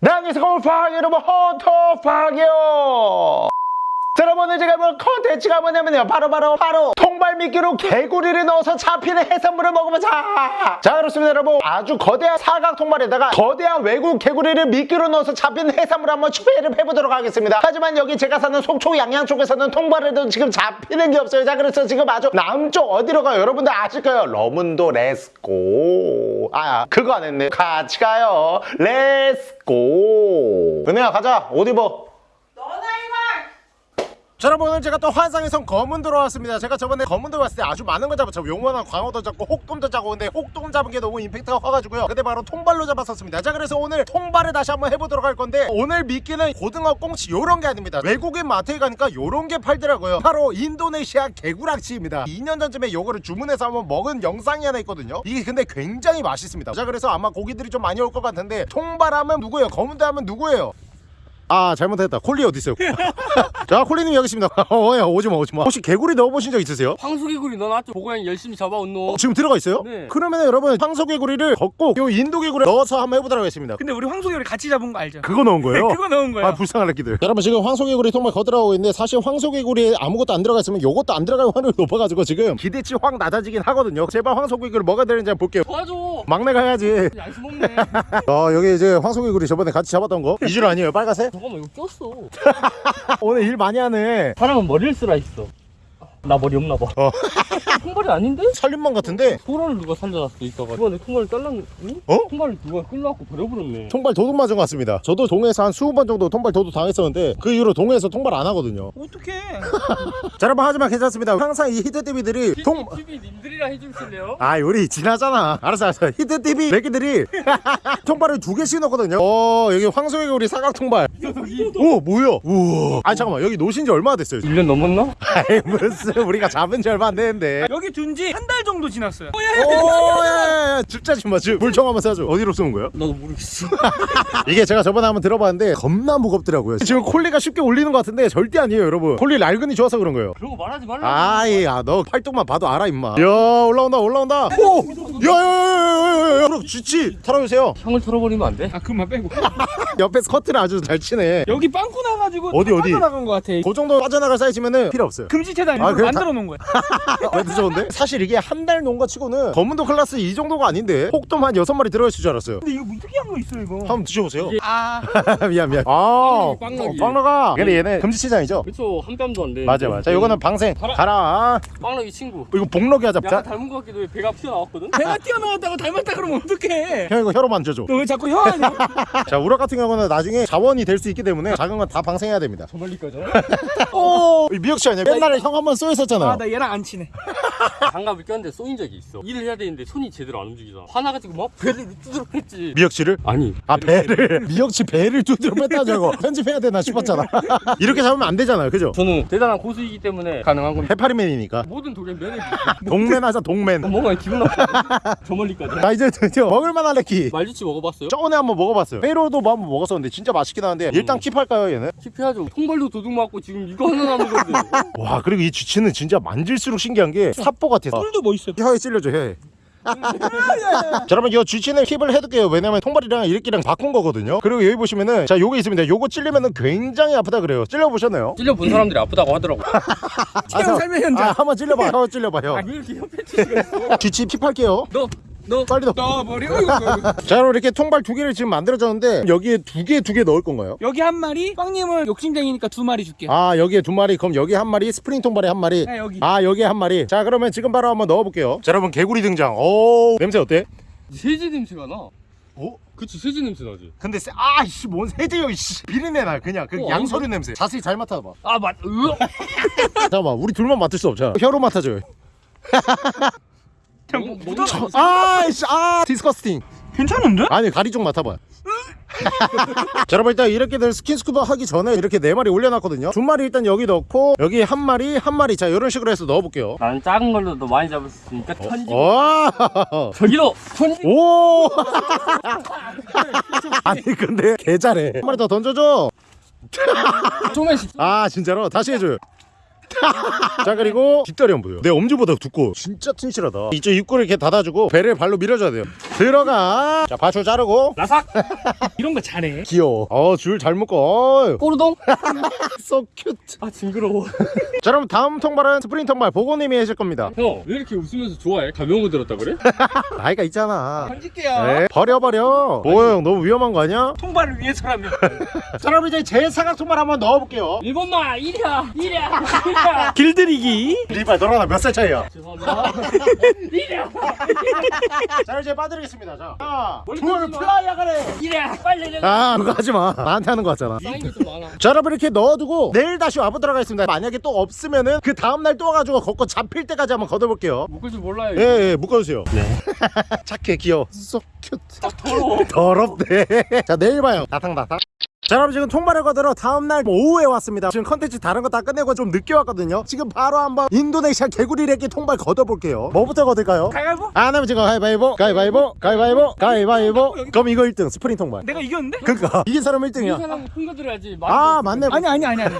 네, 안녕하세요. 골프학 여러분, 호토팍이요. 자, 여러분, 오늘 제가 볼 컨텐츠가 뭐냐면요. 바로 바로, 바로, 통발 미끼로 개구리를 넣어서 잡히는 해산물을 먹어보자. 자, 그렇습니다, 여러분. 아주 거대한 사각 통발에다가 거대한 외국 개구리를 미끼로 넣어서 잡히는 해산물을 한번 추배를 해보도록 하겠습니다. 하지만 여기 제가 사는 속초 양양 쪽에서는 통발에도 지금 잡히는 게 없어요. 자, 그래서 지금 아주 남쪽 어디로 가요? 여러분들 아실까요? 러문도 레스고. 아, 그거 안 했네. 같이 가요. 레스고. 은혜야, 가자. 옷 입어. 여러분 오늘 제가 또 환상에선 검은도 로 왔습니다. 제가 저번에 검은도 왔을 때 아주 많은 거 잡았죠. 용원한 광어도 잡고 혹돔도 잡고 근데 혹돔 잡은 게 너무 임팩트가 커가지고요. 근데 바로 통발로 잡았었습니다. 자 그래서 오늘 통발을 다시 한번 해보도록 할 건데 오늘 미끼는 고등어 꽁치 요런 게 아닙니다. 외국인 마트에 가니까 요런 게 팔더라고요. 바로 인도네시아 개구락치입니다. 2년 전쯤에 요거를 주문해서 한번 먹은 영상이 하나 있거든요. 이게 근데 굉장히 맛있습니다. 자 그래서 아마 고기들이 좀 많이 올 것 같은데 통발하면 누구예요? 검은도 하면 누구예요 아 잘못했다. 콜리 어디 있어요? 자 콜리님 여기 있습니다. 어야 오지마 오지마. 혹시 개구리 넣어보신 적 있으세요? 황소개구리 넣어놨죠 보고양 열심히 잡아온노. 어, 지금 들어가 있어요? 네. 그러면 여러분 황소개구리를 걷고 요 인도개구리 넣어서 한번 해보도록 하겠습니다. 근데 우리 황소개를 같이 잡은 거 알죠? 그거 넣은 거예요? 그거 넣은 거야. 아 불쌍한 새끼들. 여러분 지금 황소개구리 통발 거들어가고 있는데 사실 황소개구리에 아무것도 안 들어가 있으면 요것도 안 들어갈 확률이 높아가지고 지금 기대치 확 낮아지긴 하거든요. 제발 황소개구리 뭐가 되는지 한번 볼게요. 도와줘. 막내가 해야지 양심 없네. 어 여기 이제 황소개구리 저번에 같이 잡았던 거? 이줄 아니에요? 빨간색? 잠깐만 이거 꼈어. 오늘 일 많이 하네. 사람은 머리를 쓰라 했어 나 머리 없나 봐. 어. 통발이 아닌데? 살림만 같은데? 소라를 누가 살려놨어 이따가 이번에 통발을 잘랐는 응? 어? 통발을 누가 끌려갖고 버려버렸네. 통발 도둑 맞은 것 같습니다. 저도 동해에서 한 20번 정도 통발 도둑 당했었는데 그 이후로 동해에서 통발 안 하거든요. 어떡해? 자 여러분 하지만 괜찮습니다. 항상 이 히트TV들이 통... TV 님들이랑 해주실래요? 아 요리 지나잖아. 알았어 알았어. 히트TV 매기들이 통발을 두 개씩 넣거든요. 어 여기 황소개구리 사각 통발. 오 뭐야? 우와. 아니 잠깐만. 여기 노신 지 얼마나 됐어요 1년 넘었나? 아이 무슨 우리가 잡은 지 얼마 안 됐는데 여기 둔 지 한 달 정도 지났어요 오야야야 줍자 좀마 줍. 물총 한번 쏴줘 어디로 쏘는 거예요? 나도 모르겠어 이게 제가 저번에 한번 들어봤는데 겁나 무겁더라고요 지금 콜리가 쉽게 올리는 것 같은데 절대 아니에요 여러분 콜리 낡은이 좋아서 그런 거예요 거 말하지 말라 아이 야너 팔뚝만 봐도 알아 임마 야 올라온다 올라온다 오 야야야야야야 그럼 쥐치 털어주세요 형을 털어버리면 안 돼? 아 그만 빼고 옆에서 커트를 아주 잘 치네 여기 빵꾸 나가지고 어디, 다 어디? 빠져나간 거 같아 그 정도 빠져나갈 사이즈면은 필요 없어요 금지체다 아, 만들어 놓은 거야. 왜 늦었는데? 사실 이게 한 달 논 거 치고는 거문도 클라스 이 정도가 아닌데 혹돔 한 여섯 마리 들어있을 줄 알았어요. 근데 이거 뭐 특이한 거 있어 이거? 한번 드셔보세요. 아. 미안 미안. 아. 빵나기. 빵나가. 근데 얘는 금지체장이죠? 그쵸 한 뺨도 안돼. 맞아 맞아. 자 요거는 방생. 가라. 가라. 빵나기 친구. 이거 복록이 하자 약간 자, 닮은 것 같기도 해. 배가 튀어나왔거든? 배가 튀어나왔다고 닮았다 그러면 어떡해? 형 이거 혀로 만져줘. 너 왜 자꾸 혀 하냐 자 우럭 같은 경우는 나중에 자원이 될 수 있기 때문에 작은 건 다 방생해야 됩니다. 저 멀리까지 오 미역치 아니야? 옛날에 형 한번 쏘였었잖아요. 아나 얘랑 안 친해. 장갑을 꼈는데 쏘인 적이 있어. 일을 해야 되는데 손이 제대로 안 움직이잖아. 화나가지고 막 배를 두드러 팼지. 미역치를? 아니. 아 배를. 미역치 배를 두드려 뺐다자고 편집해야 되나 싶었잖아. 이렇게 잡으면 안 되잖아요. 그죠? 저는 대단한 고수이기 때문에 가능한 겁니다. 해파리맨이니까. 모든 독엔 면역 독맨 하자 독맨 뭔가 기분 나빠 저 멀리까지. 나 이제 드디어 먹을만 한 레키. 말주치 먹어봤어요? 저번에 한번 먹어봤어요. 회로도 뭐 한번 먹었었는데 진짜 맛있긴 한데 일단 keep할까요 얘는? keep해야죠. 통발도 도둑 맞고 지금 이거 하나 남은 건데 와 그리고 이 쥐치 는 진짜 만질수록 신기한 게 사포 같아 뿔도 뭐 있어 혀에 찔려줘 혀에. 자 여러분 이 쥐치는 keep을 해둘게요. 왜냐면 통발이랑 이렇게랑 바꾼 거거든요. 그리고 여기 보시면은 자 요거 있습니다. 요거 찔리면은 굉장히 아프다 그래요. 찔려보셨나요? 찔려본 사람들이 아프다고 하더라고. 체험 삶의 현장. 아 한번 찔려봐 혀 찔려봐 혀 아왜 이렇게 협회 치수가 있어? 쥐치 keep할게요. 너 너 빨리 넣어. 너 머리 어이구, 어이구. 자 여러분 이렇게 통발 두 개를 지금 만들어졌는데 여기에 두 개 두 개 넣을 건가요? 여기 한 마리? 빵님은 욕심쟁이니까 두 마리 줄게. 아 여기에 두 마리. 그럼 여기 한 마리 스프링 통발에 한 마리. 네, 여기. 아 여기에 한 마리. 자 그러면 지금 바로 한번 넣어볼게요. 자 여러분 개구리 등장. 오 냄새 어때? 세제 냄새가 나. 어? 그치 세제 냄새 나지. 근데 세... 아이씨 뭔 세제요 이씨. 비린내 나 그냥. 그 어, 양서류 냄새. 자세히 잘 맡아봐. 아맞 으 잠깐만 우리 둘만 맡을 수 없잖아. 혀로 맡아줘요 뭐, 뭐, 묻어. 아이씨 아 disgusting 괜찮은데? 아니 가리 좀 맡아봐 자 여러분 일단 이렇게들 스킨스쿠버 하기 전에 이렇게 네 마리 올려놨거든요. 두 마리 일단 여기 넣고 여기 한 마리 한 마리. 자 이런 식으로 해서 넣어볼게요. 나는 작은 걸로도 많이 잡을 수 있으니까 던지고. 오 저기로 던지고 오! 아니 근데 개 잘해. 한 마리 더 던져줘. 조금씩 아 진짜로? 다시 해줘요 자 그리고 뒷다리 한번 보여 내 엄지보다 두꺼워. 진짜 튼실하다. 이쪽 입구를 이렇게 닫아주고 배를 발로 밀어줘야 돼요. 들어가. 자 바출 자르고. 라삭! 이런 거 잘해. 귀여워. 어줄 잘 묶어. 꼬르동? so cute. 아 징그러워. 자 그럼 다음 통발은 스프링 통발 보고님이 해줄 겁니다. 형 왜 이렇게 웃으면서 좋아해? 가벼운 거 들었다 그래? 나이가 있잖아. 던질게요 네, 버려 버려. 뭐야 형 너무 위험한 거 아니야? 통발을 위해서라면. 자 그럼 이제 제 사각 통발 한번 넣어볼게요. 일본 마 이리야 이리야 이리야 길들이기. 리발 너랑 나몇 살 차이야? 죄송합니다. 이리야 자 이제 빠뜨리겠습니다. 자. 하나 둘. 플라이야 가래. 이리야 빨리 내려 아 그거 하지마. 나한테 하는 거 같잖아. 좀 많아. 자 여러분 이렇게 넣어두고 내일 다시 와보도록 하겠습니다. 만약에 또 없으면은 그 다음날 또 와가지고 걷고 잡힐 때까지 한번 걷어볼게요. 묶을 줄 몰라요 예예 묶어주세요. 네. 착해 귀여워. so cute. 더러워 더럽네 자 내일 봐요. 나탕나탕 자 여러분 지금 통발을 거들어 다음날 오후에 왔습니다. 지금 컨텐츠 다른 거 다 끝내고 좀 늦게 왔거든요. 지금 바로 한번 인도네시아 개구리 래끼 통발 걷어볼게요. 뭐부터 거들까요? 가위바위보? 안 하면 지금 가위바위보? 가위바위보? 가위바위보? 가위바위보? 그럼 이거 1등 스프링 통발. 내가 이겼는데? 그니까 이긴 사람 이 1등이야. 사람 풍겨들어야지. 아 맞네. 아니 아니 아니 아니.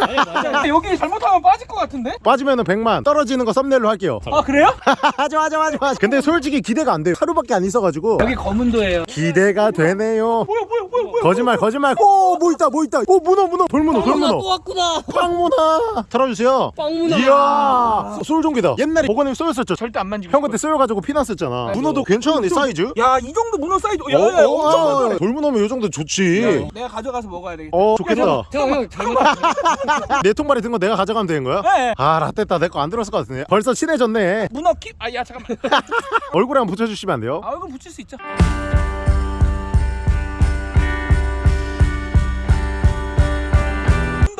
아니 여기 잘못하면 빠질 것 같은데? 빠지면은 100만. 떨어지는 거 썸네일로 할게요. 아 그래요? 하지마 하지마 하지마. 근데 솔직히 기대가 안 돼요. 하루밖에 안 있어가지고. 여기 거문도예요. 기대가 되네요. 뭐야 뭐야 뭐야 뭐야. 거짓말 거짓말. 오뭐 있다 뭐 있다. 오 문어 문어. 돌문어 돌문어. 왔구나. 빵문어 털어주세요. 빵문어 이야 쏠종기다. 옛날에 보건님 쏘였었죠. 절대 안 만지고 형 그때 쏘여가지고 피났었잖아. 문어도 괜찮은데 사이즈? 야 이 정도 문어 사이즈. 어, 야야 어, 엄청 아, 많아 돌문어면 요 정도 좋지. 내가 가져가서 먹어야 되겠다. 어 좋겠다. 형형 내 통발이 든 거 내가 가져가면 되는 거야? 네. 아 라떼다. 내 거 안 들었을 것 같은데. 벌써 친해졌네. 문어 킵? 아야 잠깐만. 얼굴에 한번 붙여주시면 안 돼요? 아 이거 붙일 수 있죠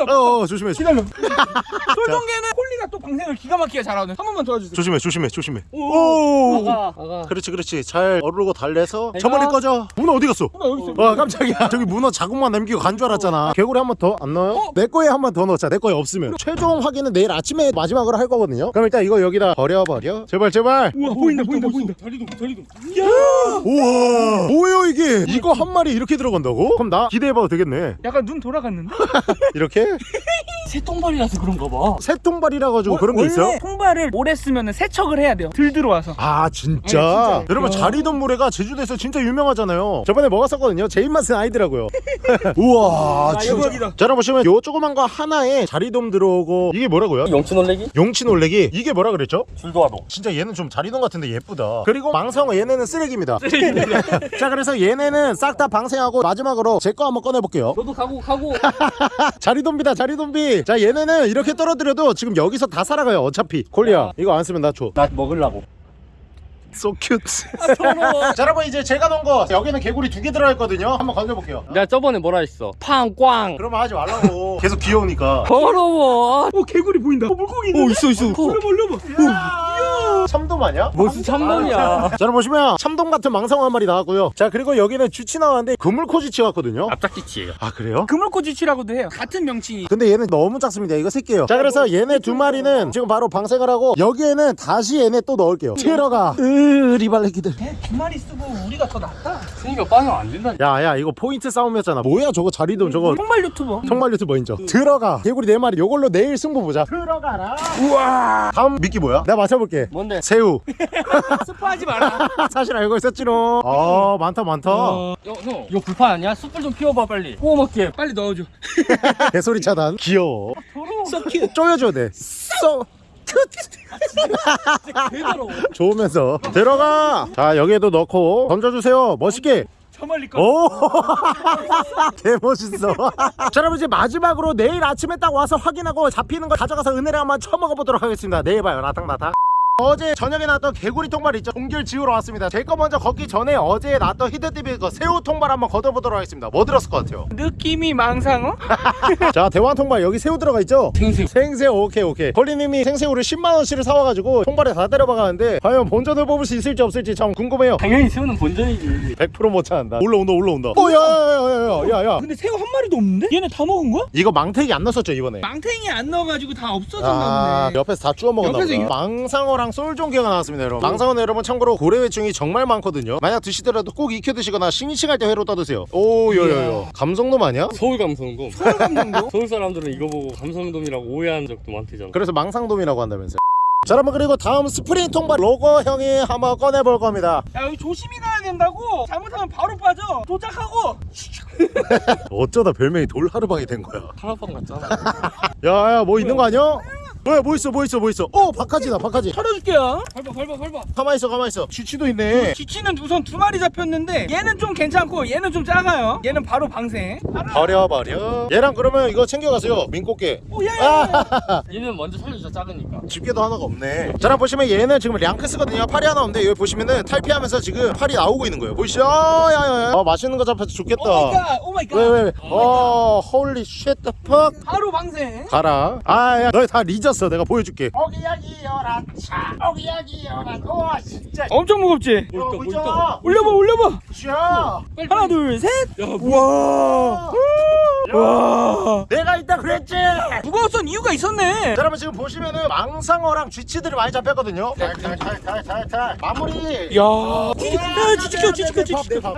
어, 어 조심해 기다려. 솔종개는 콜리가 또 방생을 기가 막히게 잘하네 한 번만 도와주세요. 조심해 조심해 조심해. 오 아가 아가. 그렇지 그렇지. 잘 어르고 달래서 내가- 저 멀리 꺼져. 문어 어디 갔어? 문어 여기 있어 와 깜짝이야. 저기 문어 자국만 남기고 간 줄 알았잖아. 개구리 한 번 더 안 넣어요? 어? 내 거에 한 번 더 넣자. 내 거에 없으면. 최종 확인은 내일 아침에 마지막으로 할 거거든요. 그럼 일단 이거 여기다 버려 버려. 제발 제발. 우와 보인다 보인다 보인다. 다리도 다리도. 우와! 뭐예요 이게? 이거 한 마리 이렇게 들어간다고? 그럼 나 기대해봐도 되겠네. 약간 눈 돌아갔는데? 이렇게? 새똥발이라서 그런가 봐. 새통발이라 가지고 그런 게 원래 있어요? 통발을 오래 쓰면 세척을 해야 돼요. 들 들어와서. 아 진짜? 네, 진짜요. 여러분 자리돔 물회가 제주도에서 진짜 유명하잖아요. 저번에 먹었었거든요? 제 입맛은 아니더라고요. 우와 아, 진짜. 자 여러분 보시면 요 조그만 거 하나에 자리돔 들어오고 이게 뭐라고요? 용치 놀래기? 용치 놀래기? 이게 뭐라 그랬죠? 줄도하도. 진짜 얘는 좀 자리돔 같은데 예쁘다. 그리고 망상어 얘네는 쓰레기입니다. 자 그래서 얘네는 싹 다 방생하고 마지막으로 제 거 한번 꺼내볼게요. 너도 가고 가고. 자리돔 비다 자리돔비. 자 얘네는 이렇게 떨어뜨려도 지금 여기서 다 살아가요 어차피. 콜리야. 이거 안 쓰면 나줘. 나 먹으려고. So cute. 더러워 자 여러분 이제 제가 넣은 거 여기는 개구리 두 개 들어있거든요. 한번 건져볼게요. 내가 저번에 뭐라 했어? 팡꽝. 그러면 하지 말라고. 계속 귀여우니까. 더러워. 어 개구리 보인다. 어 물고기 있네 오 있어 있어. 올려봐 올려봐 참돔 아니야? 무슨 참놈이야. 자 여러분 보시면 참돔 같은 망상어 한 마리 나왔고요. 자 그리고 여기는 쥐치 나왔는데 그물코쥐치 같거든요. 앞짝지치예요. 아 그래요? 그물코쥐치라고도 해요. 같은 명칭이. 근데 얘는 너무 작습니다. 이거 새끼예요. 자 그래서 얘네 두 마리는 지금 바로 방생을 하고 여기에는 다시 얘네 또 넣을게요. 들어가. 으 리발레기들. 두 마리 쓰고 우리가 더 낫다. 그니까 빵이 안 된다. 야야 이거 포인트 싸움이었잖아. 뭐야 저거 자리돔 저거. 통발 유튜버. 정말 유튜버 인정. 들어가. 개구리 네 마리. 요걸로 내일 승부 보자. 들어가라. 우와. 다음 미끼 뭐야? 내가 맞춰볼게. 뭔데? 새우. 스포하지 마라. 사실 알고 있었지롱. 아 많다 많다. 어, 야, 형 이거 불판 아니야? 숯불 좀 피워봐 빨리. 구워 먹게. 빨리 넣어줘. 개소리 차단. 귀여워. 더러워. so cute 쪼여줘야 돼. so. 개 더러워 좋으면서. 들어가. 자 여기에도 넣고 던져주세요. 멋있게. 저 멀리 거 오. 개 멋있어. 자 여러분 이제 마지막으로 내일 아침에 딱 와서 확인하고 잡히는 거 가져가서 은혜를 한번 쳐먹어 보도록 하겠습니다. 내일 봐요. 나탕나탕 어제 저녁에 나왔던 개구리 통발 있죠? 동결 지우러 왔습니다. 제 거 먼저 걷기 전에 어제 나왔던 히드티비 거 새우 통발 한번 걷어보도록 하겠습니다. 뭐 들었을 것 같아요? 느낌이 망상어? 자 대왕 통발 여기 새우 들어가 있죠? 생새우. 생새우. 오케이 오케이. 콜리님이 생새우를 10만원씩을 사와가지고 통발에 다 때려박았는데 과연 본전을 뽑을 수 있을지 없을지 참 궁금해요. 당연히 새우는 본전이지. 100%못 찾는다. 올라온다 올라온다. 오야야야야야야 근데 새우 한 마리도 없는데? 얘네 다 먹은 거야? 이거 망태기 안 넣었었죠 이번에? 망탱이 안 넣어가지고 다 없어졌나 아 보네. 옆에서 다 주워 먹었나 보다. 이- 망상어랑 망상 솔종개가 나왔습니다 여러분 망상은 여러분 참고로 고래회충이 정말 많거든요 만약 드시더라도 꼭 익혀 드시거나 싱싱할 때 회로 떠드세요 오 요요요 감성돔 아니야? 서울 감성돔. 서울 감성도? 서울 사람들은 이거 보고 감성돔이라고 오해한 적도 많대잖아. 그래서 망상돔이라고 한다면서요 자 여러분 그리고 다음 스프링 통발 로고형이 한번 꺼내볼 겁니다 야 여기 조심히 가야 된다고 잘못하면 바로 빠져 도착하고 어쩌다 별명이 돌하르방이 된 거야 하나방 같잖아. 야야 뭐 있는 거 아니야? 뭐야 뭐 있어 뭐 있어 뭐 있어. 어 박하지다 박하지. 털어줄게요. 밟아 밟아 밟아. 가만히 있어 가만히 있어. 쥐치도 있네. 쥐치는 우선 두 마리 잡혔는데 얘는 좀 괜찮고 얘는 좀 작아요. 얘는 바로 방생 버려 버려. 얘랑 그러면 이거 챙겨가세요 민꽃게. 오야야 얘는 먼저 살려주자 작으니까. 집게도 하나가 없네. 자 보시면 얘는 지금 샹크스거든요. 팔이 하나 없는데 여기 보시면은 탈피하면서 지금 팔이 나오고 있는 거예요. 보이시죠? 야 야 야. 어, 맛있는 거 잡혀서 좋겠다. oh my god oh my god. 왜 왜왜? 어 holy shit the fuck 바로 방생 가라. 아 야 너희 다 리 졌어 내가 보여줄게 오기야기여라 차 오기야기여라 우와 진짜 엄청 무겁지? 어, 뭐 있잖아. 올려봐 올려봐 야 하나 둘셋 야, 우와 와 내가 있다 그랬지 무거웠던 이유가 있었네 자, 여러분 지금 보시면은 망상어랑 쥐치들이 많이 잡혔거든요 탈탈탈탈탈탈 마무리 야 지지켜 지지켜 지지켜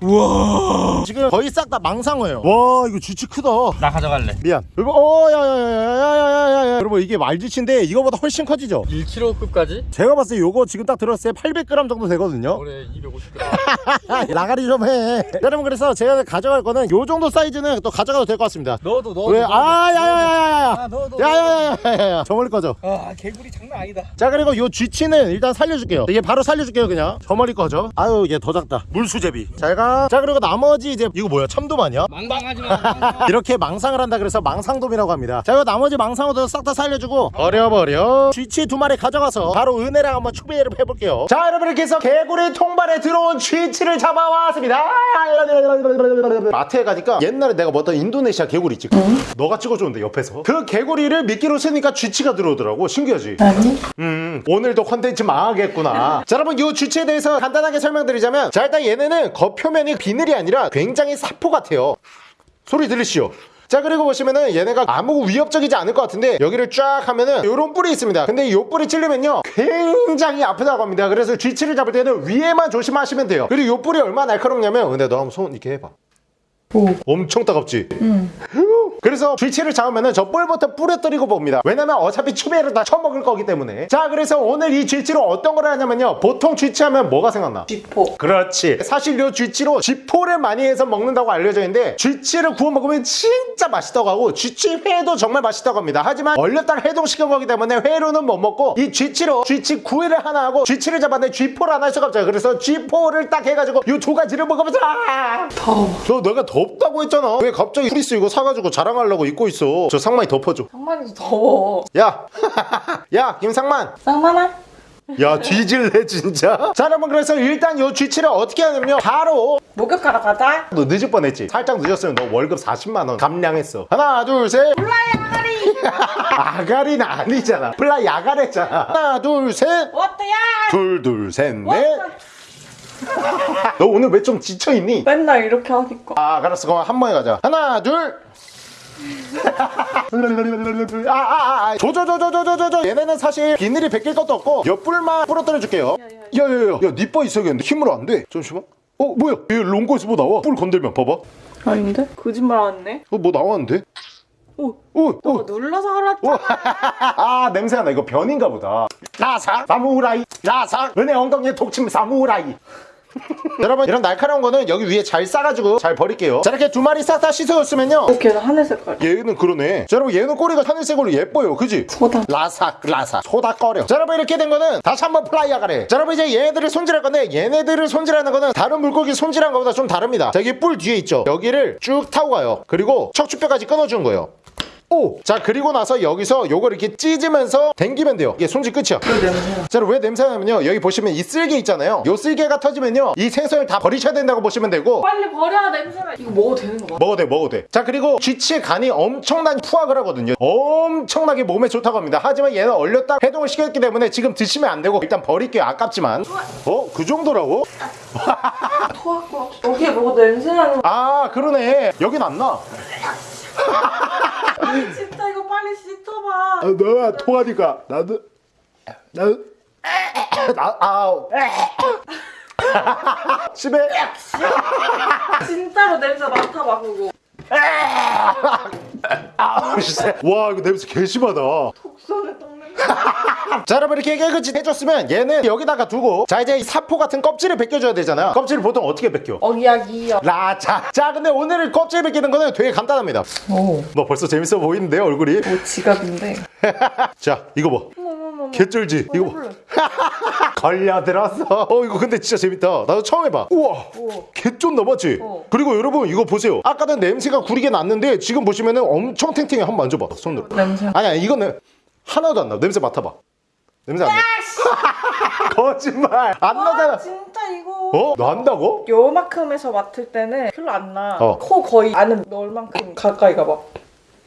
네, 우와 지금 거의 싹 다 망상어예요 와 이거 쥐치 크다 나 가져갈래. 미안 여러분 어 야야야야야야야 여러분 이게 말쥐치인데 이거보다 훨씬 커지죠 1kg급까지? 제가 봤을 때 요거 지금 딱 들었을 때 800g 정도 되거든요 올해 250g. 나가리 좀 해 여러분 그래서 제가 가져갈 거는 요 정도 사이즈는 또 가져가도 될 것 같습니다 너도 너. 왜? 아 야야야야야 아, 너, 너, 야야야야야 저 멀리 꺼져 아 개구리 장난 아니다 자 그리고 요 쥐치는 일단 살려줄게요 이게 바로 살려줄게요 그냥 저 멀리 꺼져 아유 얘 더 작다 물수제비 잘가자 그리고 나머지 이제 이거 뭐야? 참돔 아니야? 망방하지 마. 이렇게 망상을 한다 그래서 망상돔이라고 합니다. 자 이거 나머지 망상어도 싹 다 살려주고 버려버려. 쥐치 두 마리 가져가서 바로 은혜랑 한번 추비를 해볼게요. 자 여러분 이렇게 해서 개구리 통발에 들어온 쥐치를 잡아왔습니다. 마트에 가니까 옛날에 내가 먹던 인도네시아 개구리 있지? 너가 찍어줬는데 옆에서? 그 개구리를 미끼로 쓰니까 쥐치가 들어오더라고. 신기하지? 아니? 음, 오늘도 컨텐츠 망하겠구나. 자, 여러분, 이 주체에 대해서 간단하게 설명드리자면, 자, 일단 얘네는 겉 표면이 비늘이 아니라 굉장히 사포 같아요. 소리 들리시죠? 자 그리고 보시면은 얘네가 아무 위협적이지 않을 것 같은데 여기를 쫙 하면은 요런 뿔이 있습니다 근데 요 뿔이 찔리면요 굉장히 아프다고 합니다 그래서 쥐치를 잡을 때는 위에만 조심하시면 돼요 그리고 요 뿔이 얼마나 날카롭냐면 근데 너 한번 손 이렇게 해봐 오. 엄청 따갑지? 그래서 쥐치를 잡으면은 저 뿔부터 부러뜨리고 봅니다. 왜냐면 어차피 추배를 다 처먹을 거기 때문에. 자, 그래서 오늘 이 쥐치로 어떤 걸 하냐면요. 보통 쥐치 하면 뭐가 생각나? 쥐포 그렇지. 사실 요 쥐치로 쥐포를 많이 해서 먹는다고 알려져 있는데 쥐치를 구워 먹으면 진짜 맛있다고 하고 쥐치 회도 정말 맛있다고 합니다. 하지만 얼렸다가 해동시킨 거기 때문에 회로는 못 먹고 이 쥐치로 쥐치 구이를 하나 하고 쥐치를 잡았는데 쥐포를 하나 할 수가 없잖아요. 그래서 쥐포를 딱 해가지고 요 두 가지를 먹으면서 아! 더워 너 내가 덥다고 했잖아. 왜 갑자기 프리스 이거 사가지고 자랑 하려고 입고 있어? 저 상만이 덮어줘. 상만이도 더워 야, 야 김상만. 쌍만아 야 뒤질래 진짜. 자 여러분 그래서 일단 요 쥐치를 어떻게 하냐면요. 바로 목욕하러 가자 너 늦을 뻔했지. 살짝 늦었으면 너 월급 40만 원 감량했어. 하나 둘 셋. fly 아가리 아가리는 아니잖아. fly 아가랬잖아. 하나 둘 셋. 어때야 둘둘셋 넷. 너 오늘 왜 좀 지쳐 있니? 맨날 이렇게 하니까 아 알았어 그럼 한 번에 가자 하나 둘 아아아 조조조조조조조 얘네는 사실 비늘이 벗길 것도 없고 옆불만 부러뜨려 줄게요. 야야야. 야 니빠 있어야겠는데 힘으로 안돼. 잠시만. 어 뭐야? 얘 롱거에서 뭐 나와? 뿔 건들면 봐봐. 어뭐 아닌데? 거짓말 안네? 나왔는데? 오 오오 너가 눌러서 하라 아. 냄새가 나. 이거 변인가 보다. 라삭 사무라이. 라삭 은혜 엉덩이에 독침 사무라이 여러분 이런 날카로운 거는 여기 위에 잘 싸가지고 잘 버릴게요. 자 이렇게 두 마리 싹 다 씻어줬으면요. 걔는 하늘 색깔. 얘는 그러네. 자 여러분 얘는 꼬리가 하늘색으로 예뻐요. 그지? 소다. 라삭 라삭 소다 꺼려. 자 여러분 이렇게 된 거는 다시 한번 플라이어 가래. 자 여러분 이제 얘네들을 손질할 건데 얘네들을 손질하는 거는 다른 물고기 손질한 거보다 좀 다릅니다. 자 여기 뿔 뒤에 있죠? 여기를 쭉 타고 가요. 그리고 척추뼈까지 끊어주는 거예요 오! 자 그리고 나서 여기서 요걸 이렇게 찢으면서 당기면 돼요 이게 손질 끝이야 그 냄새야 자, 왜 냄새가 나면요. 여기 보시면 이 쓸개 있잖아요. 요 쓸개가 터지면요. 이 생선을 다 버리셔야 된다고 보시면 되고. 빨리 버려 냄새나 이거 먹어도 되는 거 맞아? 먹어도 돼, 먹어도 돼. 자, 그리고 쥐치의 간이 엄청난 푸악을 하거든요. 엄청나게 몸에 좋다고 합니다. 하지만 얘는 얼렸다 해동을 시켰기 때문에 지금 드시면 안 되고 일단 버릴게요. 아깝지만. 어? 그 정도라고? 토할 것 같아 여기에 먹어도 냄새 나는 거 아, 그러네. 여긴 안 나. 아니 진짜 이거 빨리 씻어봐 아, 너야 토하니까 나도. 나, 아우. 집에 진짜로 냄새 맡아봐 그거. 아우 진짜 와 이거 냄새 개 심하다 독선에 똥 냄새. 자 여러분 이렇게 깨끗이 해줬으면 얘는 여기다가 두고 자 이제 이 사포 같은 껍질을 벗겨줘야 되잖아 껍질을 보통 어떻게 벗겨? 어기야기요. 라자 자 근데 오늘 껍질 벗기는 거는 되게 간단합니다 오. 뭐 벌써 재밌어 보이는데요 얼굴이 뭐 지갑인데. 자 이거 봐. 개쩔지 이거 봐 해볼래. 걸려들었어 어 이거 근데 진짜 재밌다 나도 처음 해봐 우와 우와. 개쫀 넘었지 어. 그리고 여러분 이거 보세요 아까는 냄새가 구리게 났는데 지금 보시면은 엄청 탱탱해 한번 만져봐 손으로 냄새. 아니야 이거는 하나도 안 나. 냄새 맡아봐. 냄새 안 나. 거짓말 안 와 나잖아. 진짜 이거. 어? 난다고? 요만큼에서 맡을 때는 별로 안 나. 어. 코 거의 안은 넣을 만큼 가까이 가봐.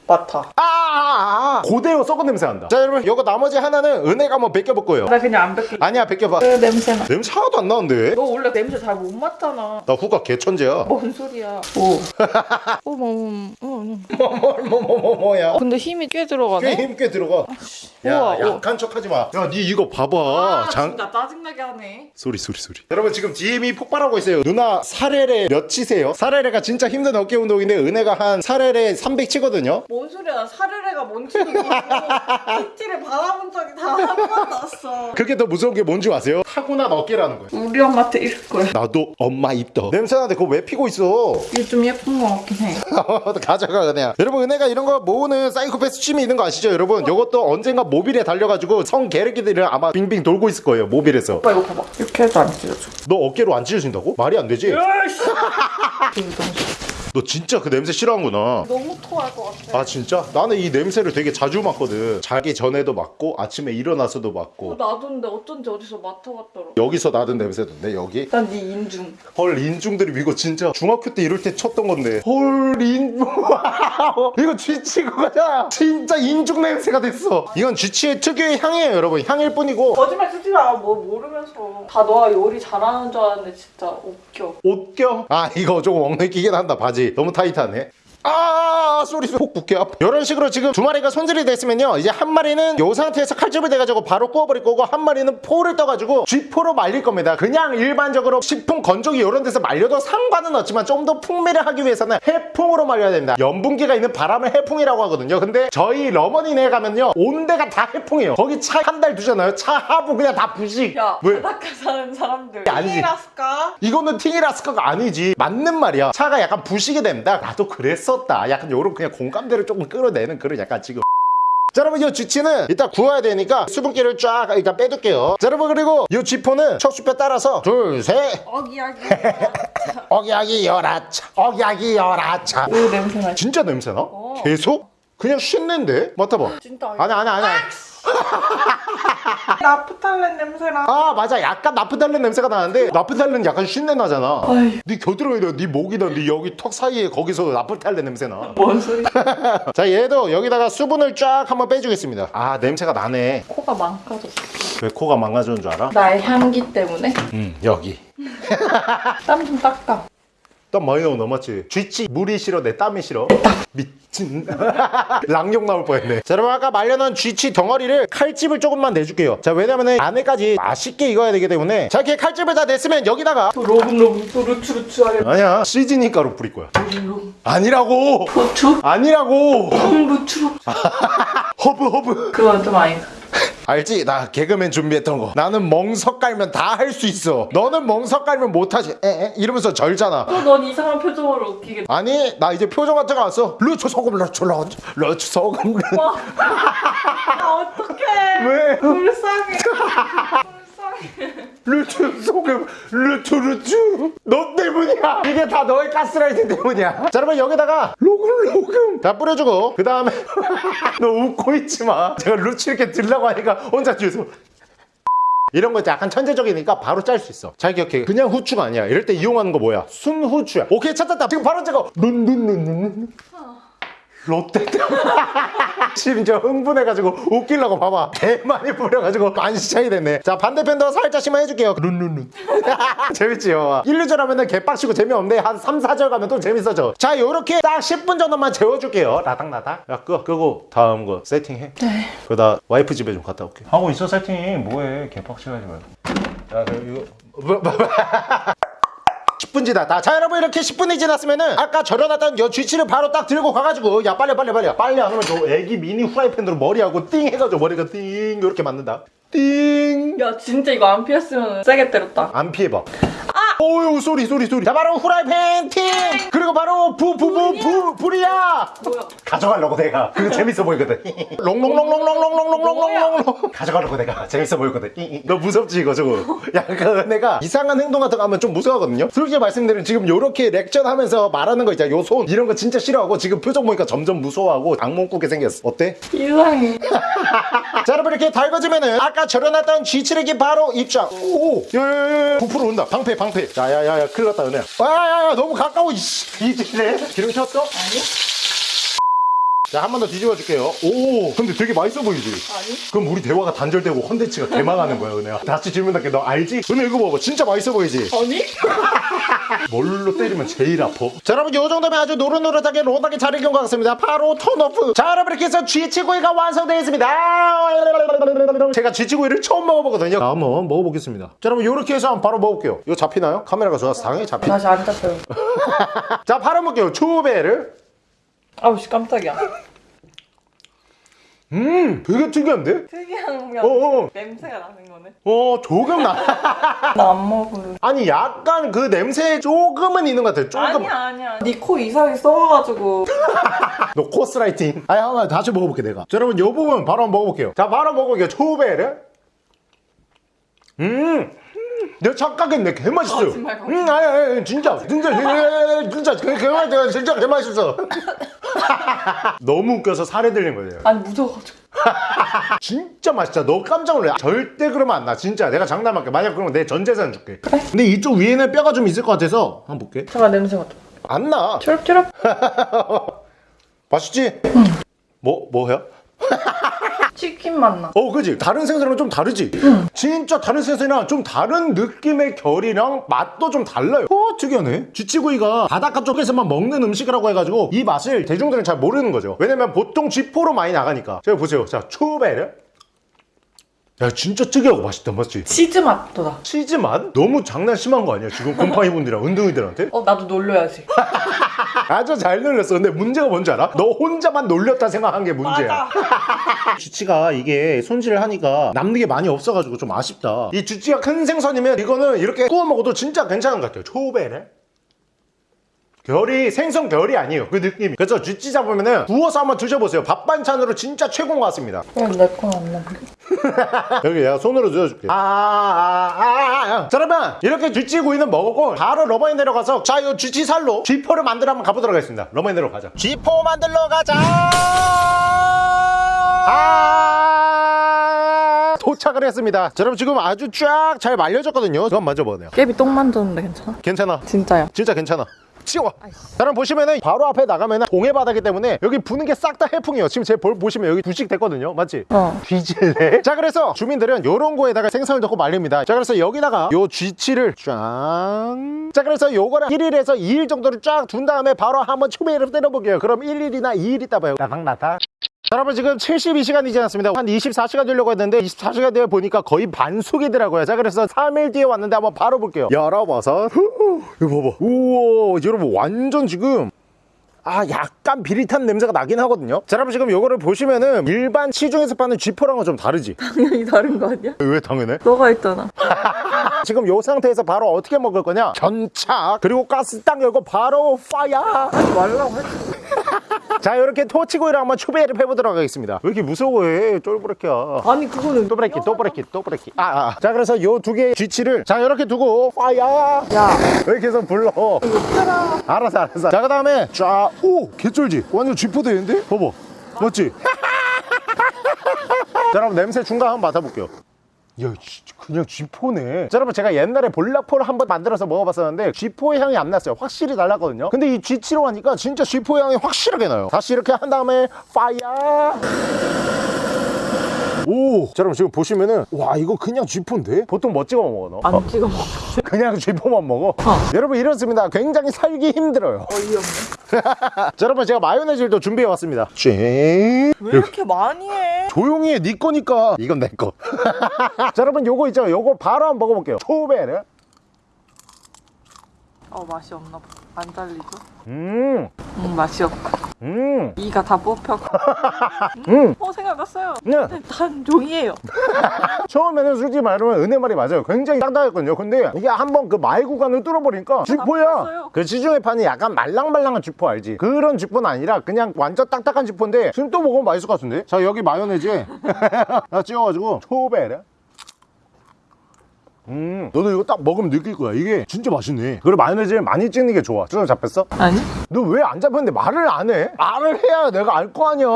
맡아. 아, 아, 아. 고대요 썩은 냄새 난다. 자 여러분 이거 나머지 하나는 은혜가 한번 벗겨볼 거예요. 나 그냥 안 뱉게. 아니야 벗겨봐. 그 냄새 나. 냄새 하나도 안 나는데? 너 원래 냄새 잘 못 맡잖아. 나 후가 개천재야. 뭔 소리야? 오. 어머 어머 어머. 뭐뭐뭐뭐뭐야. 근데 힘이 꽤꽤 들어가네. 힘꽤 들어가. 야 우와. 약한 척하지 마. 야니 이거 봐봐. 아, 장. 진짜 짜증나게 하네. 소리 소리 소리 여러분 지금 DM이 폭발하고 있어요 누나 사레레 몇 치세요? 사레레가 진짜 힘든 어깨 운동인데 은혜가 한 사레레 300 치거든요 뭔 소리야? 사르레가 뭔지도 모르고 PT를 받아본 적이 다한 번도 없어. 그게 더 무서운 게 뭔지 아세요? 타고난 어깨라는 거예요 우리 엄마한테 이럴 거야. 나도 엄마 입더 냄새나는데 그거 왜 피고 있어 이게 좀 예쁜 거 같긴 해. 가져가 그냥 여러분 은혜가 이런 거 모으는 사이코패스 취미 있는 거 아시죠 여러분 이것도 언젠가 모빌에 달려가지고 성 개새끼들이 아마 빙빙 돌고 있을 거예요 모빌에서 오빠 이거 봐봐. 이렇게 해도 안 찢어져. 너 어깨로 안 찢어진다고? 말이 안 되지? 너 진짜 그 냄새 싫어하는구나 너무 토할 것 같아. 아 진짜? 나는 이 냄새를 되게 자주 맡거든 자기 전에도 맡고 아침에 일어나서도 어, 맡고 나도 근데 어쩐지 어디서 맡아봤더라. 여기서 나던 냄새던데 여기? 난 네 인중. 헐 인중들이 이거 진짜 중학교 때 이럴 때 쳤던 건데 헐 인중 이거 쥐치 그거잖아 진짜 인중 냄새가 됐어 이건 쥐치의 특유의 향이에요 여러분 향일 뿐이고 거짓말 쓰지 마. 뭐 모르면서. 다 너가 요리 잘하는 줄 알았는데 진짜 웃겨. 옷껴? 아 이거 조금 엉덩이 끼긴 한다 바지 너무 타이트하네 아 소리 폭 붙게 아파. 이런 식으로 지금 두 마리가 손질이 됐으면요 이제 한 마리는 요 상태에서 칼집을 대가지고 바로 구워버릴 거고 한 마리는 포를 떠가지고 쥐포로 말릴 겁니다. 그냥 일반적으로 식품 건조기 이런 데서 말려도 상관은 없지만 좀 더 풍미를 하기 위해서는 해풍으로 말려야 됩니다. 염분기가 있는 바람을 해풍이라고 하거든요. 근데 저희 러머니네 가면요 온 데가 다 해풍이에요. 거기 차 한 달 두잖아요. 차 하부 그냥 다 부식. 야, 왜? 바닷가 사는 사람들. 아니지. 이라스까? 이거는 팅이라스카가 아니지. 맞는 말이야. 차가 약간 부식이 된다. 나도 그랬 었다 약간 요런 그냥 공감대를 조금 끌어내는 그런 약간 지금 자 여러분 이 쥐치는 이따 구워야 되니까 수분기를 쫙 일단 빼둘게요 자 여러분 그리고 이 쥐포는 척수뼈 따라서 둘셋 어기야기. 억야기 열아차 억야기 열아차 오 냄새나. 진짜 냄새나? 어. 계속? 그냥 쉰내인데? 맡아봐 진짜. 아니 아니 아니 나프탈렌 냄새나. 아 맞아 약간 나프탈렌 냄새가 나는데 나프탈렌 약간 쉰내 나잖아 아이. 네 겨드랑이나 네 목이나 네 여기 턱 사이에 거기서 나프탈렌 냄새 나. 뭔 소리? 자 얘도 여기다가 수분을 쫙 한번 빼주겠습니다. 아 냄새가 나네. 코가 망가졌어. 왜 코가 망가졌는 줄 알아? 나의 향기 때문에. 음 여기. 땀 좀 닦아. 땀 많이 나고 넘었지. 쥐치 물이 싫어 내 땀이 싫어. 미친. 랑욕 나올 뻔했네. 자 여러분 아까 말려놓은 쥐치 덩어리를 칼집을 조금만 내줄게요. 자 왜냐면은 안에까지 맛있게 익어야 되기 때문에 자 이렇게 칼집을 다 냈으면 여기다가 또 로블로블 또 루츠 루츠 하려. 아니야 시즈닝 가루 뿌릴 거야. 아니라고. 고추? 아니라고. 루츠루츠. 허브 허브. 그건 좀 아니다. 알지? 나 개그맨 준비했던 거. 나는 멍석 깔면 다 할 수 있어. 너는 멍석 깔면 못하지. 에에 이러면서 절잖아. 또 넌 이상한 표정으로 웃기게. 아니 나 이제 표정 거 왔어. 루츠 소금 루츠 루츠 루츠 소금. 와. 아, 어떡해. 왜? 불쌍해. 루츠 소금 루츠 루츠. 너 때문이야. 이게 다 너의 가스라이팅 때문이야. 자 여러분 여기다가 로금 로금 다 뿌려주고 그 다음에 너 웃고 있지 마. 제가 루츠 이렇게 들라고 하니까 혼자 뒤에서. 이런 거 약간 천재적이니까 바로 짤 수 있어. 잘 기억해. 그냥 후추가 아니야. 이럴 때 이용하는 거 뭐야? 순후추야. 오케이 찾았다. 지금 바로 찍어. 눈눈눈눈. 롯데 심지어 흥분해가지고 웃기려고 봐봐. 개 많이 뿌려가지고 만시 차이 됐네. 자 반대편도 살짝씩만 해줄게요. 룬룬룬. 재밌지 봐봐. 1, 2절 하면은 개빡치고 재미없는데 한 3, 4절 가면 또 재밌어져. 자 요렇게 딱 10분 정도만 재워줄게요. 라닥라닥. 야 끄, 끄고 다음 거 세팅해. 네. 그러다 와이프 집에 좀 갔다 올게. 하고 있어 세팅. 뭐해? 개빡치가지 말고. 야 이거. 뭐, 뭐, 뭐. 10분 지났다. 자, 여러분 이렇게 10분이 지났으면은 아까 절여놨던 요 쥐치를 바로 딱 들고 가가지고 야 빨리 빨리 빨리 빨리 안 하면 저 애기 미니 후라이팬으로 머리하고 띵 해가지고 머리가 띵 이렇게 맞는다. 띵. 야 진짜 이거 안 피했으면 세게 때렸다. 안 피해봐. 어유 소리 소리 소리. 자 바로 후라이팬 팅. 그리고 바로 부부부부 불이야. 가져가려고 내가. 그거 재밌어 보이거든. 롱롱롱롱롱롱롱롱롱롱롱. 가져가려고 내가 재밌어 보이거든. 너 무섭지 이거 저거. 야그 내가 이상한 행동 같은 거 하면 좀 무서워하거든요. 솔직히 말씀드리면 지금 요렇게 렉션 하면서 말하는 거 있잖아. 요 손 이런 거 진짜 싫어하고 지금 표정 보니까 점점 무서워하고 악몽 꾸게 생겼어. 어때? 이상해. 자 여러분 이렇게 달궈주면은 아까 절여놨던 쥐치레기 바로 입장 오 야야야 부풀어 온다 방패 방패 야야야야 큰일 났다 은혜야. 야야야 너무 가까워 이씨. 이지래. 기름 켰어? 아니 자 한 번 더 뒤집어 줄게요 오 근데 되게 맛있어 보이지? 아니? 그럼 우리 대화가 단절되고 컨텐츠가 개망하는 거야 은혜야 다시 질문할게 너 알지? 은혜 이거 봐봐 진짜 맛있어 보이지? 아니? 뭘로 때리면 제일 아파? 자 여러분 요 정도면 아주 노릇노릇하게 로하게 잘 익은 것 같습니다 바로 turn off 자 여러분 이렇게 해서 쥐치구이가 완성되어 있습니다 제가 쥐치구이를 처음 먹어보거든요 자 한번 먹어보겠습니다 자 여러분 요렇게 해서 한번 바로 먹어볼게요 이거 잡히나요? 카메라가 좋아서 당연히 잡히 다시 안 잡혀요. 자 바로 먹게요 초배를 아우씨 깜짝이야. 음 되게 특이한데? 특이한 어어 냄새가 나는 거네. 어 조금 나. 나 안 먹을. 아니 약간 그 냄새 조금은 있는 것 같아. 조금. 아니야 아니야. 네코 이상하게 썩어가지고. 너 코스라이팅. 아니 한번 다시 먹어볼게 내가. 자 여러분 요 부분 바로 한번 먹어볼게요. 자 바로 먹어볼게요. 초배를 음. 내가 착각했네. 개맛있어 거짓말, 거짓말. 음 아니 아니 진짜. 진짜 진짜 개맛있어 진짜 개맛있어 너무 웃겨서 살에 들린 거예요. 아니 무서워가지고. 진짜 맛있다. 너 깜짝 놀래. 절대 그러면 안 나. 진짜. 내가 장난할게. 만약 그러면 내 전 재산 줄게. 근데 이쪽 위에는 뼈가 좀 있을 것 같아서 한번 볼게. 잠깐 냄새 맡아. 안나. 초록초록. 맛있지? 뭐 뭐야? 치킨 맛나. 어, 그지? 다른 생선이랑 좀 다르지? 진짜 다른 생선이랑 좀 다른 느낌의 결이랑 맛도 좀 달라요. 어, 특이하네. 쥐치구이가 바닷가 쪽에서만 먹는 음식이라고 해가지고 이 맛을 대중들은 잘 모르는 거죠. 왜냐면 보통 쥐포로 많이 나가니까. 제가 보세요. 자, 초베르. 야, 진짜 특이하고 맛있다, 맞지? 치즈 맛도 나. 치즈 맛? 너무 장난 심한 거 아니야? 지금 곰팡이 분들이랑 은둥이들한테? 어 나도 놀려야지. 아주 잘 놀렸어. 근데 문제가 뭔지 알아? 너 혼자만 놀렸다 생각한 게 문제야. 쥐치가 이게 손질을 하니까 남는 게 많이 없어가지고 좀 아쉽다. 이 쥐치가 큰 생선이면 이거는 이렇게 구워 먹어도 진짜 괜찮은 것 같아요. 초배네. 결이 생선 결이 아니에요. 그 느낌이. 그래서 쥐치 잡으면은 구워서 한번 드셔보세요. 밥 반찬으로 진짜 최고인 것 같습니다. 왜내건안 나? 여기 내가 손으로 넣어줄게. 아, 아, 아, 아, 아. 자, 여러분 이렇게 쥐치 구이는 먹었고 바로 러버인 내려가서 자, 이 쥐치 살로 쥐포를 만들어 한번 가보도록 하겠습니다. 러버인 내려 가자. 쥐포 만들러 가자. 아, 도착을 했습니다. 자, 여러분 지금 아주 쫙 잘 말려졌거든요. 그건 만져보네요. 깨비 똥 만졌는데 괜찮아? 괜찮아. 진짜야. 진짜 괜찮아. 치워. 여러분 보시면은 바로 앞에 나가면은 동해 바다기 때문에 여기 부는 게 싹 다 해풍이에요. 지금 제 볼 보시면 여기 부식 됐거든요. 맞지? 어. 뒤질래? 자 그래서 주민들은 요런 거에다가 생선을 넣고 말립니다. 자 그래서 여기다가 요 쥐치를 쫙. 자 그래서 요거를 1일에서 2일 정도를 쫙 둔 다음에 바로 한번 초배를 때려볼게요. 그럼 1일이나 2일 있다 봐요. 나닥나닥. 자, 여러분 지금 72시간 이 지났습니다. 한 24시간 되려고 했는데 24시간 뒤에 보니까 거의 반숙이더라고요. 자, 그래서 3일 뒤에 왔는데 한번 바로 볼게요. 열어봐서 이거 봐봐. 우와, 여러분 완전 지금 아 약간 비릿한 냄새가 나긴 하거든요. 자 여러분 지금 요거를 보시면은 일반 시중에서 파는 쥐포랑은 좀 다르지? 당연히 다른 거 아니야? 왜 당연해? 너가 있잖아. 지금 요 상태에서 바로 어떻게 먹을 거냐? 견착! 그리고 가스 딱 열고 바로 파야 하지 말라고 했지. 자 이렇게 토치구이를 한번 추배를 해보도록 하겠습니다. 왜 이렇게 무서워해? 쫄부레키야. 아니 그거는 또 브레이키 또 브레이키 또 브레이키 아, 아. 자 그래서 요 두 개의 쥐치를 자 이렇게 두고 파야 야. 왜 계속 불러? 알았어 알았어. 자 그 다음에 쫙오 개쩔지 완전 쥐포 되는데 봐봐 맞지 자 그럼 냄새 중간 한번 맡아볼게요 야, 그냥 쥐포네. 자, 여러분 제가 옛날에 볼락포를 한번 만들어서 먹어봤었는데 쥐포의 향이 안 났어요. 확실히 달랐거든요. 근데 이 쥐치로 하니까 진짜 쥐포의 향이 확실하게 나요. 다시 이렇게 한 다음에 파이어. 오, 자, 여러분 지금 보시면은 와 이거 그냥 쥐포인데? 보통 뭐 찍어 먹어 너? 안 어, 찍어 먹어. 그냥 쥐포만 먹어? 여러분 이렇습니다. 굉장히 살기 힘들어요. 어이없네. 자, 여러분 제가 마요네즈를 또 준비해 왔습니다. 쥐. 왜 이렇게 많이 해? 조용히 해, 네 거니까. 이건 내 거. 자, 여러분 요거 있죠? 요거 바로 한번 먹어볼게요. 초베르. 어 맛이 없나 봐. 안 잘리죠? 음, 음 맛이 없고 음, 이가 다 뽑혔고. 음. 어 생각났어요. 네. 단 종이에요. 처음에는 솔직히 말하면 은혜 말이 맞아요. 굉장히 딱딱했거든요. 근데 이게 한번 그 마이 구간을 뚫어버리니까. 나빴어요. 그 시중에 파는 약간 말랑말랑한 쥐포 알지? 그런 쥐포는 아니라 그냥 완전 딱딱한 쥐포인데 지금 또 먹으면 맛있을 것 같은데? 자, 여기 마요네즈에 나 찍어가지고 초베르. 음, 너도 이거 딱 먹으면 느낄 거야. 이게 진짜 맛있네. 그리고 마요네즈를 많이 찍는 게 좋아. 수정 잡혔어? 아니? 너 왜 안 잡혔는데 말을 안 해? 말을 해야 내가 알 거 아니야.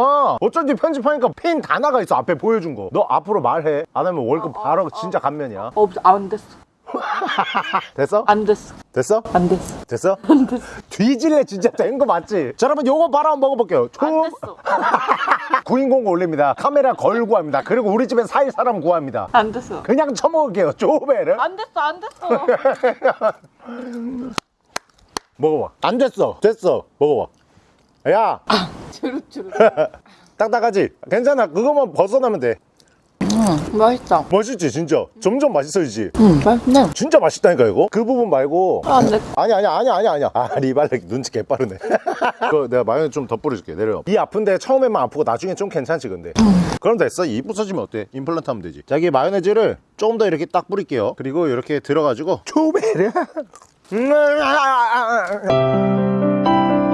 어쩐지 편집하니까 펜다 나가 있어. 앞에 보여준 거. 너 앞으로 말해. 안 하면 월급 어, 어, 바로 어. 진짜 감면이야. 어안 됐어. 됐어? 안 됐어. 됐어? 안 됐어. 됐어? 뒤질래 진짜 된 거 맞지? 자 여러분 요거 바로 한번 먹어볼게요. 초 안 됐어. 구인공 올립니다. 카메라 걸고 합니다. 그리고 우리 집에 살 사람 구합니다. 안 됐어. 그냥 처먹을게요. 쪼베를 안 됐어. 안 됐어. 먹어봐. 안 됐어. 됐어. 먹어봐. 야 주룩주룩. 딱딱하지? 괜찮아. 그거만 벗어나면 돼. 음 맛있다. 맛있지 진짜. 점점 맛있어지지. 음 맛있네. 진짜 맛있다니까 이거. 그 부분 말고. 안 됐어. 아니 아니 아니 아니 아니야. 아 리발렉 눈치 개빠르네. 그거 내가 마요네즈 좀더 뿌려줄게. 내려. 이 아픈데 처음에만 아프고 나중에 좀 괜찮지 근데. 그럼 됐어. 이 부서지면 어때? 임플란트 하면 되지. 자, 여기 마요네즈를 조금 더 이렇게 딱 뿌릴게요. 그리고 이렇게 들어가지고 초베르. 음, 아, 아, 아, 아.